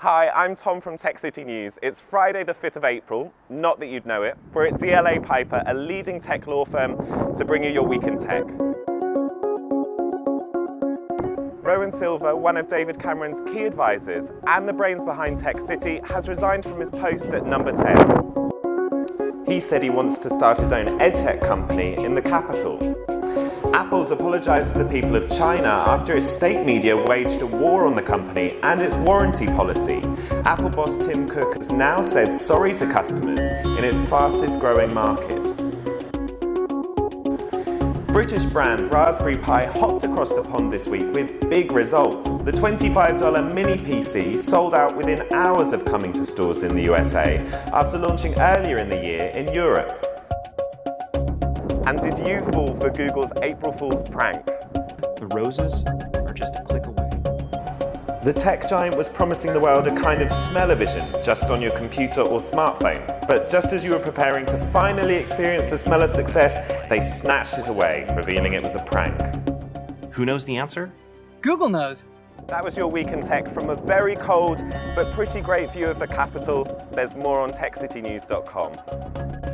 Hi, I'm Tom from Tech City News. It's Friday the 5th of April, not that you'd know it. We're at DLA Piper, a leading tech law firm, to bring you your Week in Tech. Rohan Silva, one of David Cameron's key advisors and the brains behind Tech City, has resigned from his post at Number 10. He said he wants to start his own edtech company in the capital. Apple's apologised to the people of China after its state media waged a war on the company and its warranty policy. Apple boss Tim Cook has now said sorry to customers in its fastest growing market. British brand Raspberry Pi hopped across the pond this week with big results. The $25 mini PC sold out within hours of coming to stores in the USA after launching earlier in the year in Europe. And did you fall for Google's April Fool's prank? The roses are just a click away. The tech giant was promising the world a kind of smell-o-vision just on your computer or smartphone. But just as you were preparing to finally experience the smell of success, they snatched it away, revealing it was a prank. Who knows the answer? Google Nose. That was your Week in Tech from a very cold but pretty great view of the capital. There's more on techcitynews.com.